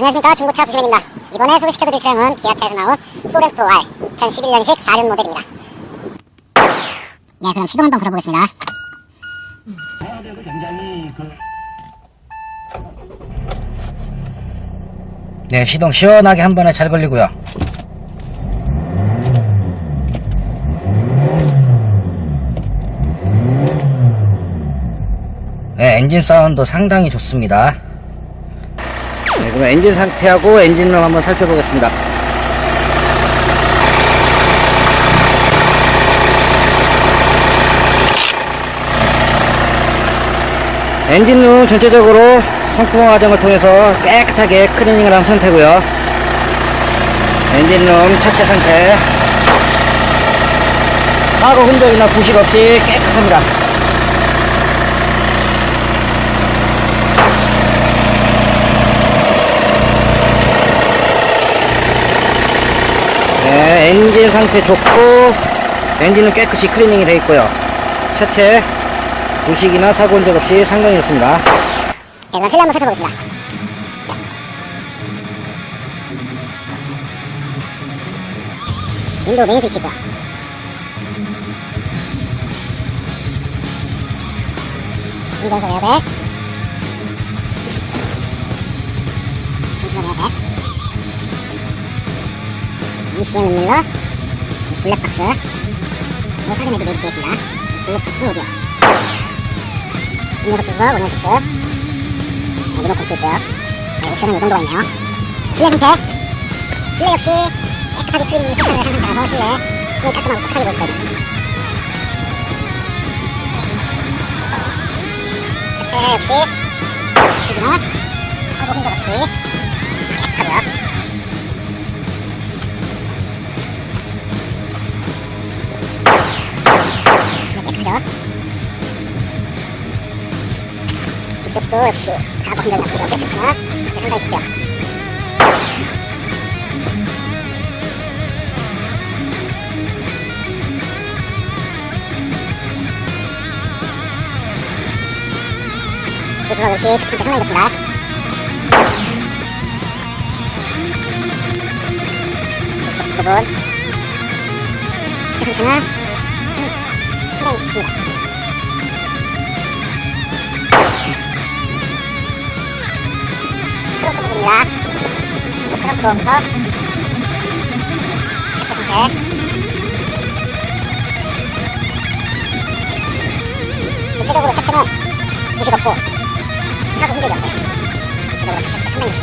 안녕하십니까 중고차 부시맨입니다. 이번에 소개시켜드릴 차량은 기아차에서 나온 소렌토 R 2011년식 4륜 모델입니다. 네, 그럼 시동 한번 걸어보겠습니다. 네, 시동 시원하게 한 번에 잘 걸리고요. 네, 엔진 사운드 상당히 좋습니다. 엔진 상태하고 엔진을 한번 살펴보겠습니다. 엔진룸 전체적으로 상품화 과정을 통해서 깨끗하게 클리닝을 한 상태고요. 엔진룸 차체 상태. 사고 흔적이나 부식 없이 깨끗합니다 네, 엔진 상태 좋고 엔진은 깨끗이 클리닝이 되어 있고요 차체 부식이나 사고 흔적 없이 상당히 좋습니다 네, 그럼 실내 한번 살펴보겠습니다. 윈도우 메인 스위치 있고요. 운전석 에어백 미션 음밀러 블랙박스 이 사진에도 내비되어 있습니다 블루투스 오디오 음료수 투서 원형식급 리모컨 도 있고요 네, 옵션은 이 정도가 있네요 실내 상태 실내 역시 깨끗하게 클리닝 세팅을 한 상태라서 실내 굉장히 깔끔하고 깨끗하게 보일 거예요 역시 주기나 사고 흔적 없이 이쪽도 역시 흔적 없이 없이 괜찮아. 상당히 좋고요 조수석 역시 차 상태 상당히 좋습니다. 이쪽 부분. 차 상태는 상당히 좋습니다 차체 상태 전체적으로 차체는 부식 없고 사고 흔적이 없어요. 전체적으로 차체 상태 상당히 좋습니다.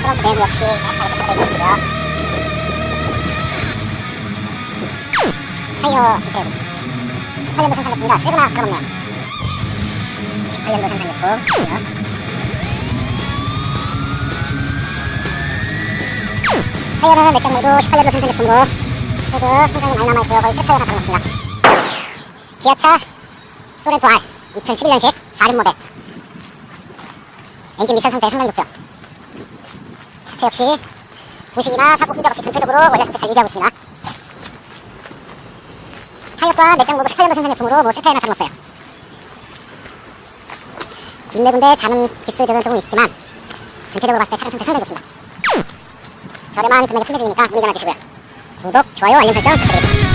트렁크 내부 역시 세차가 되어 있고요. 타이어 상태 18년도 생산 제품이라 세거나 다름없네요. 18년도 생산 제품. 타이어는 몇장 모두 18년도 생산 제품으로 최근 상당히 많이 남아있고요. 거의 새 타이어나 다름없습니다. 기아차 소렌토 R 2011년식 4륜 모델 엔진 미션 상태 상당히 좋고요. 차체 역시 부식이나 사고 흔적 없이 전체적으로 원래 상태 잘 유지하고 있습니다. 타이어 또한 몇장 모두 18년도 생산 제품으로 뭐 새 타이어나 다름없어요. 군데군데 자는 기스들은 조금 있지만 전체적으로 봤을 때 차량 상태 상당히 좋습니다. 저렴한 금액에 판매중이니까 문의 전화 주시고요. 구독, 좋아요, 알림 설정 부탁드립니다.